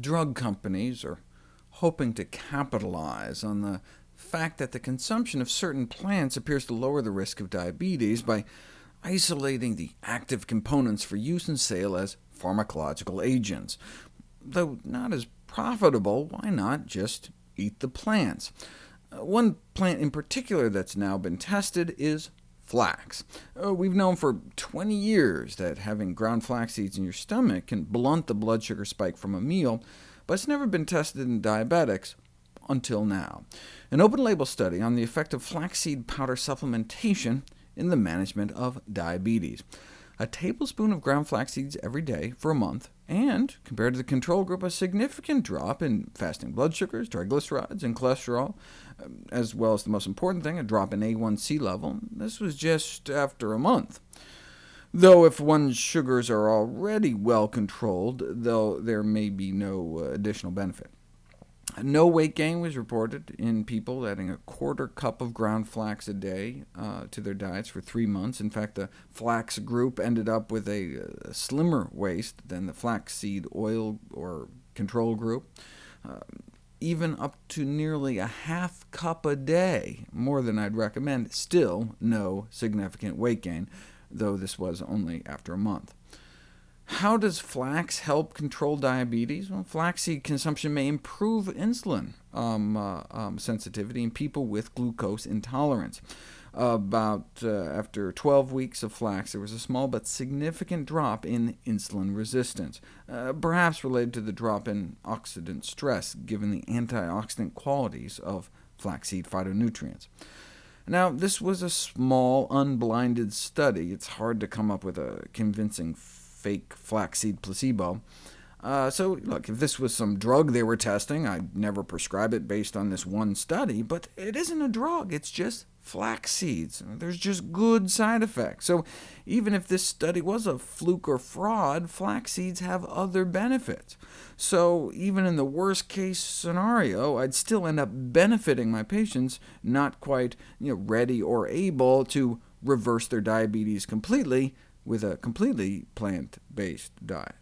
drug companies are hoping to capitalize on the fact that the consumption of certain plants appears to lower the risk of diabetes by isolating the active components for use and sale as pharmacological agents. Though not as profitable, why not just eat the plants? Uh, one plant in particular that's now been tested is flax. Uh, we've known for 20 years that having ground flax seeds in your stomach can blunt the blood sugar spike from a meal, but it's never been tested in diabetics until now. An open-label study on the effect of flaxseed powder supplementation in the management of diabetes. A tablespoon of ground flax seeds every day for a month, and, compared to the control group, a significant drop in fasting blood sugars, triglycerides, and cholesterol, um, as well as the most important thing, a drop in A1C level. This was just after a month. Though if one's sugars are already well controlled, though there may be no uh, additional benefit. No weight gain was reported in people adding a quarter cup of ground flax a day uh, to their diets for three months. In fact, the flax group ended up with a, a slimmer waist than the flaxseed oil or control group. Uh, even up to nearly a half cup a day, more than I'd recommend, still no significant weight gain, though this was only after a month. How does flax help control diabetes? Well, flaxseed consumption may improve insulin um, uh, um, sensitivity in people with glucose intolerance. About uh, after 12 weeks of flax, there was a small but significant drop in insulin resistance, uh, perhaps related to the drop in oxidant stress, given the antioxidant qualities of flaxseed phytonutrients. Now, this was a small, unblinded study. It's hard to come up with a convincing fake flaxseed placebo. Uh, so look, if this was some drug they were testing, I'd never prescribe it based on this one study, but it isn't a drug, it's just flax seeds. There's just good side effects. So even if this study was a fluke or fraud, flax seeds have other benefits. So even in the worst case scenario, I'd still end up benefiting my patients, not quite you know, ready or able to reverse their diabetes completely, with a completely plant-based diet.